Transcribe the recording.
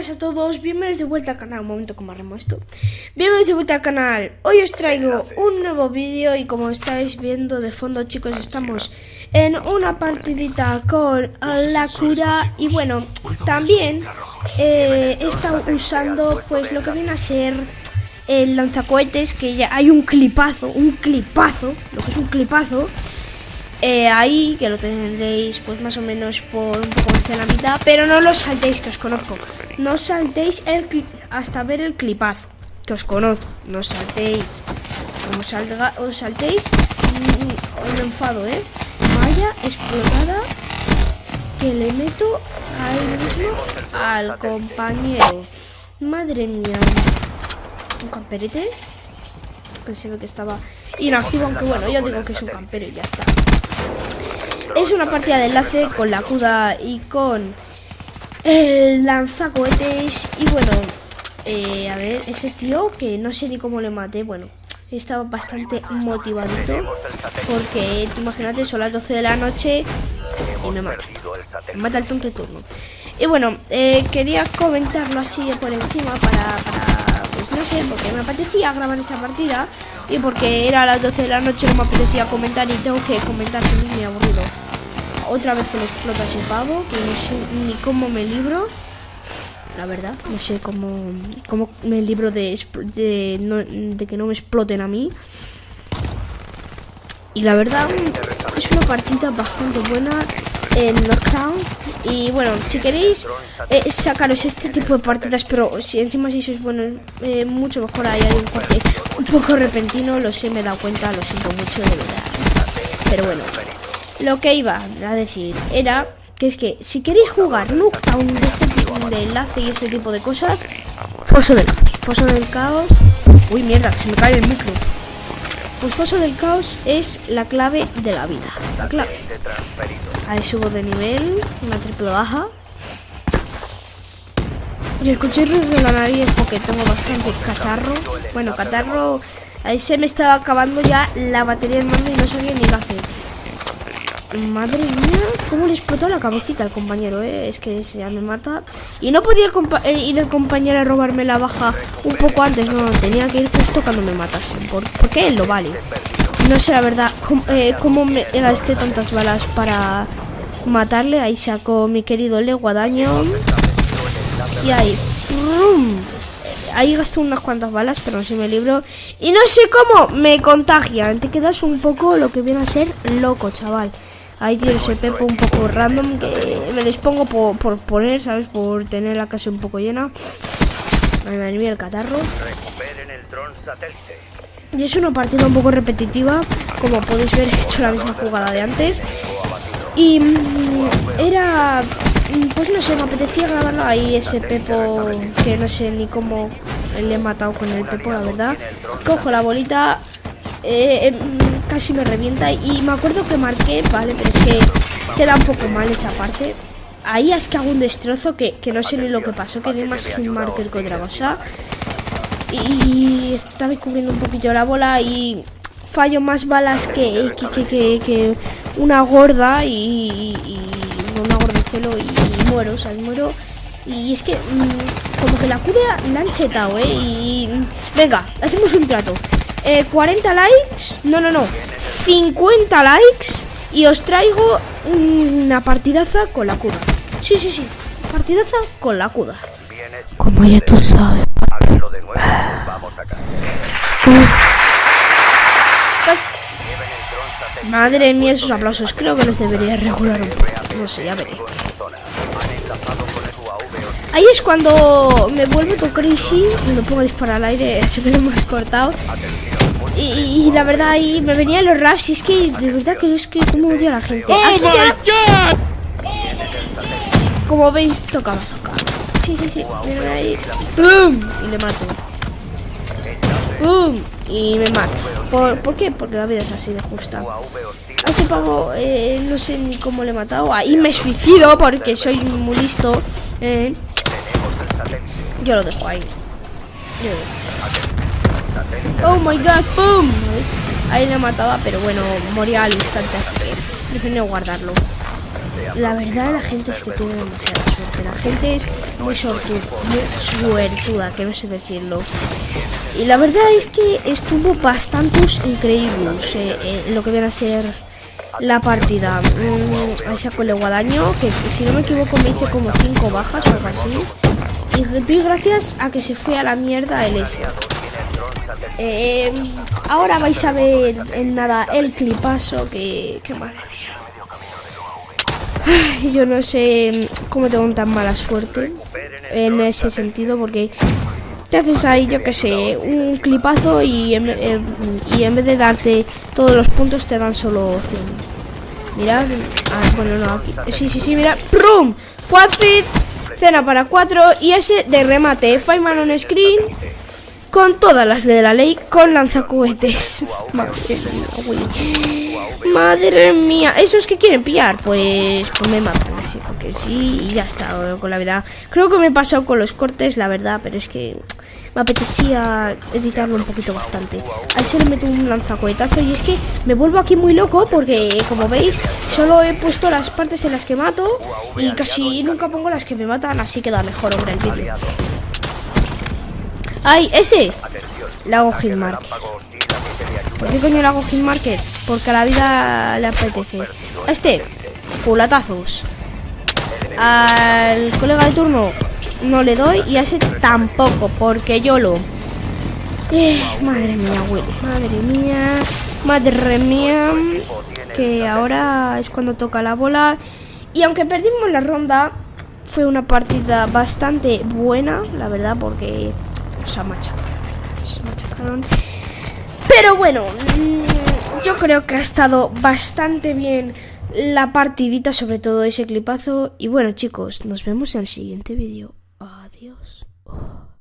buenas a todos, bienvenidos de vuelta al canal, un momento como arremo esto. Bienvenidos de vuelta al canal, hoy os traigo un nuevo vídeo y como estáis viendo de fondo chicos estamos en una partidita con la cura Y bueno, también eh, he estado usando pues lo que viene a ser el lanzacohetes Que ya hay un clipazo, un clipazo, lo que es un clipazo eh, ahí, que lo tendréis pues más o menos por un poco hacia la mitad, pero no lo saltéis, que os conozco. No saltéis el hasta ver el clipazo, que os conozco. No saltéis. Como salga, os saltéis, mm, os enfado, ¿eh? Vaya explotada que le meto ahí mismo al compañero. Madre mía. Un camperete. Que se ve que estaba inactivo, aunque bueno, yo digo que es un campero y ya está. Es una partida de enlace con la CUDA y con el lanzacohetes. Y bueno, eh, a ver, ese tío que no sé ni cómo le maté, bueno, estaba bastante motivadito. Porque tú imagínate, son las 12 de la noche y me mata. Me mata el tonto turno. Y bueno, eh, quería comentarlo así por encima para, para, pues no sé, porque me apetecía grabar esa partida y porque era a las 12 de la noche no me apetecía comentar y tengo que comentar sin me aburrido. Otra vez que le explota ese pavo, que no sé ni cómo me libro. La verdad, no sé cómo, cómo me libro de, que no me exploten a mí. Y la verdad, es una partida bastante buena en Knockdown. Y bueno, si queréis eh, sacaros este tipo de partidas, pero si encima si sois buenos, eh, mucho mejor hay un corte un poco repentino, lo sé, me he dado cuenta, lo siento mucho de verdad. Pero bueno, lo que iba a decir era que es que si queréis jugar Nuketown de este tipo de enlace y este tipo de cosas, Foso del Caos. Foso del Caos. Uy, mierda, se me cae el micro. Pues Foso del Caos es la clave de la vida. La clave. Ahí subo de nivel, una triple baja. Y escuché ruido de la nariz porque tengo bastante catarro. Bueno, catarro... Ahí se me estaba acabando ya la batería del mando y no sabía ni qué hacer. Madre mía, cómo le explotó la cabecita al compañero, ¿eh? Es que ya me mata. Y no podía eh, ir el compañero a robarme la baja un poco antes, no, tenía que ir justo cuando me matasen. porque él lo vale. No sé la verdad cómo, eh, cómo me gasté tantas balas para matarle. Ahí sacó mi querido Leguadaño. Y ahí. Ahí gastó unas cuantas balas, pero no sé me libro. Y no sé cómo me contagia. Te quedas un poco lo que viene a ser loco, chaval. Ahí tiene ese pepo un poco random que me les pongo por, poner, ¿sabes? Por tener la casa un poco llena. Madre mía, el catarro. Y es una partida un poco repetitiva. Como podéis ver, he hecho la misma jugada de antes. Y mm, era pues no sé, me apetecía grabarlo ahí ese Pepo que no sé ni cómo le he matado con el Pepo, la verdad. Cojo la bolita, eh, em, casi me revienta y me acuerdo que marqué, vale, pero es que queda un poco mal esa parte. Ahí es que hago un destrozo que, no sé ni lo que pasó, que vi más que un marker que otra cosa. Y estaba cubriendo un poquito la bola y fallo más balas que, que, una gorda y, una gorda de celo y muero, o sea, muero. Y es que mm, como que la cura la han chetado, ¿eh? Y venga, hacemos un trato. 40 eh, likes, no, no, no, 50 likes y os traigo una partidaza con la cura. Sí, sí, sí, partidaza con la cura. Como ya tú sabes. Pues, madre mía, esos aplausos. Creo que los debería regular un poco. No sé, ya veré. Ahí es cuando me vuelvo todo crazy y me pongo a disparar al aire, se me lo hemos cortado. Y, la verdad ahí me venían los raps y es que de verdad que es que como odio a la gente. ¡Oh, como veis, toca Sí, sí, sí. ahí. ¡Bum! Y le mato. ¡Bum! Y me mato. ¿Por, ¿Por qué? Porque la vida es así de justa. A ese pavo eh, no sé ni cómo le he matado. Ahí me suicido porque soy muy listo. Eh. Yo lo dejo ahí. Oh my god, boom. Ahí le mataba, pero bueno, moría al instante, así que prefiero guardarlo. La verdad la gente es que tiene demasiada suerte. La gente es muy sortuda, muy suertuda, que no sé decirlo. Y la verdad es que estuvo bastante increíbles eh, eh, lo que viene a ser la partida. Mm, ahí sacó el guadaño, que si no me equivoco me hice como 5 bajas o algo así. Y doy gracias a que se fue a la mierda el S. Eh, ahora vais a ver en nada el clipazo que, que madre mía. Yo no sé cómo tengo tan mala suerte en ese sentido porque te haces ahí, yo que sé, un clipazo y en, y en vez de darte todos los puntos te dan solo 100. Mirad, ah, bueno, no, aquí. Sí, sí, sí, mira. ¡Prum! Quadfit, cena para 4 y ese de remate. Feynman on screen con todas las de la ley con lanzacohetes. Madre mía, ¿esos que quieren pillar? Pues, pues me matan así, porque sí, y ya está, con la verdad. Creo que me he pasado con los cortes, la verdad, pero es que me apetecía editarlo un poquito bastante. Ahí se le meto un lanzacohetazo y es que me vuelvo aquí muy loco porque, como veis, solo he puesto las partes en las que mato y casi nunca pongo las que me matan, así queda mejor, hombre, el vídeo. ¡Ay, ese! Le hago hitmark. ¿Por qué coño le hago hitmarker? Porque a la vida le apetece. A este, culatazos. Al colega de turno no le doy y a ese tampoco, porque yo lo... Eh, madre mía, güey. Madre mía. Madre mía. Que ahora es cuando toca la bola. Y aunque perdimos la ronda, fue una partida bastante buena, la verdad, porque se machacaron. Pero bueno, mm, yo creo que ha estado bastante bien la partidita, sobre todo ese clipazo. Y bueno, chicos, nos vemos en el siguiente vídeo. Adiós.